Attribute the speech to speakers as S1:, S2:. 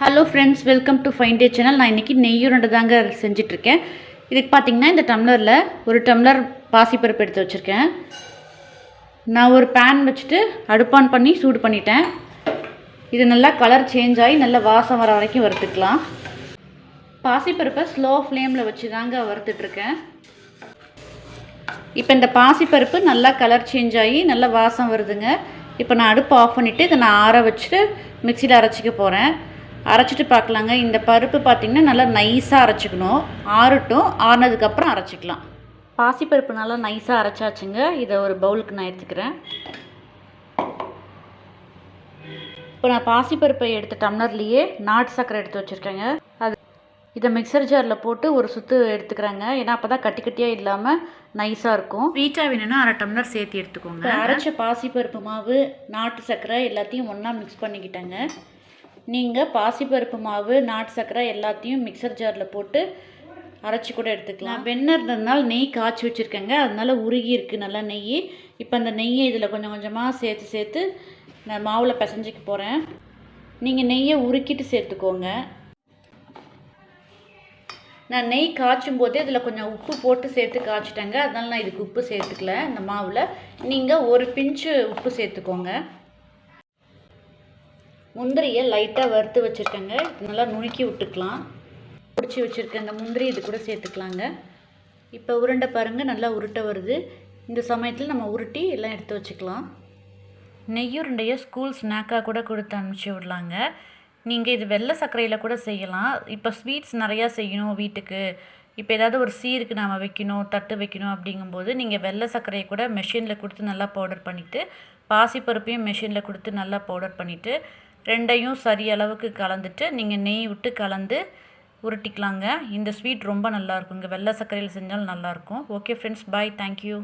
S1: Hello friends welcome to fine day channel நான் இன்றைக்கி நெய்யுருண்டை தாங்க செஞ்சிட்ருக்கேன். இதுக்கு பார்த்தீங்கன்னா இந்த டம்ளரில் ஒரு டம்ளர் பாசிப்பருப்பு எடுத்து வச்சுருக்கேன். நான் ஒரு பேன் வச்சுட்டு அடுப்பான் பண்ணி சூடு பண்ணிட்டேன். இது நல்லா கலர் சேஞ்ச் ஆகி நல்லா வாசம் வர வரைக்கும் வறுத்துக்கலாம். பாசிப்பருப்பை ஸ்லோ ஃப்ளேமில் வச்சு தாங்க வறுத்துட்ருக்கேன். இப்போ இந்த பாசிப்பருப்பு நல்லா கலர் சேஞ்ச் ஆகி நல்லா வாசம் வருதுங்க. இப்போ நான் அடுப்பு ஆஃப் பண்ணிவிட்டு இதை நான் ஆற வச்சுட்டு மிக்சியில் அரைச்சிக்க போகிறேன் அரைச்சிட்டு பார்க்கலாங்க. இந்த பருப்பு பார்த்திங்கன்னா நல்லா நைஸாக அரைச்சிக்கணும். ஆறட்டும் ஆறினதுக்கப்புறம் அரைச்சிக்கலாம். பாசிப்பருப்பு நல்லா நைஸாக அரைச்சாச்சுங்க. இதை ஒரு பவுலுக்கு நான் எடுத்துக்கிறேன். இப்போ நான் பாசிப்பருப்பை எடுத்த டம்ளர்லேயே நாட்டு சர்க்கரை எடுத்து வச்சுருக்கேங்க. அது இதை மிக்சர் ஜாரில் போட்டு ஒரு சுற்று எடுத்துக்கிறேங்க. ஏன்னா அப்போ தான் கட்டி கட்டியாக இல்லாமல் நைஸாக இருக்கும். ஸ்வீட்டாக வேணும்னா அரை டம்ளர் சேர்த்து எடுத்துக்கோங்க. அரைச்ச பாசிப்பருப்பு மாவு நாட்டு சர்க்கரை எல்லாத்தையும் ஒன்றா மிக்ஸ் பண்ணிக்கிட்டேங்க. நீங்கள் பாசிப்பருப்பு மாவு நாட்டு சர்க்கரை எல்லாத்தையும் மிக்சர் ஜாரில் போட்டு அரைச்சி கூட எடுத்துக்கலாம். வெண்ணெய் இருந்ததுனால நெய் காய்ச்சி வச்சுருக்கேங்க. அதனால உருகி இருக்குது நல்லா நெய் இப்போ அந்த நெய்யை இதில் கொஞ்சம் கொஞ்சமாக சேர்த்து சேர்த்து நான் மாவில் பிசைஞ்சிக்க போகிறேன் நீங்கள் நெய்யை உருக்கிட்டு சேர்த்துக்கோங்க. நான் நெய் காய்ச்சும் போதே இதில் கொஞ்சம் உப்பு போட்டு சேர்த்து காய்ச்சிட்டேங்க. அதனால நான் இதுக்கு உப்பு சேர்த்துக்கல இந்த மாவில். நீங்கள் ஒரு பிஞ்சு உப்பு சேர்த்துக்கோங்க. முந்திரியை லைட்டாக வறுத்து வச்சுருக்கேங்க. நல்லா நுணுக்கி விட்டுக்கலாம். பிடிச்சி வச்சுருக்க இந்த முந்திரி இது கூட சேர்த்துக்கலாங்க. இப்போ உருண்டை பாருங்கள் நல்லா உருட்டை வருது. இந்த சமயத்தில் நம்ம உருட்டி எல்லாம் எடுத்து வச்சுக்கலாம். நெய்யுருண்டையை ஸ்கூல் ஸ்நாக்காக கூட கொடுத்து அனுப்பிச்சி விடலாங்க. நீங்கள் இது வெள்ளை சர்க்கரையில் கூட செய்யலாம். இப்போ ஸ்வீட்ஸ் நிறையா செய்யணும் வீட்டுக்கு. இப்போ ஏதாவது ஒரு சீருக்கு நாம் வைக்கணும் தட்டு வைக்கணும் அப்படிங்கும்போது நீங்கள் வெள்ளை சர்க்கரையை கூட மெஷினில் கொடுத்து நல்லா பவுடர் பண்ணிவிட்டு பாசிப்பருப்பையும் மெஷினில் கொடுத்து நல்லா பவுடர் பண்ணிவிட்டு ரெண்டையும் சரி அளவுக்கு கலந்துட்டு நீங்கள் நெய் விட்டு கலந்து உருட்டிக்கலாங்க. இந்த ஸ்வீட் ரொம்ப நல்லாயிருக்குங்க வெள்ளை சர்க்கரையில் செஞ்சாலும் நல்லாயிருக்கும் ஓகே ஃப்ரெண்ட்ஸ் பாய் தேங்க்யூ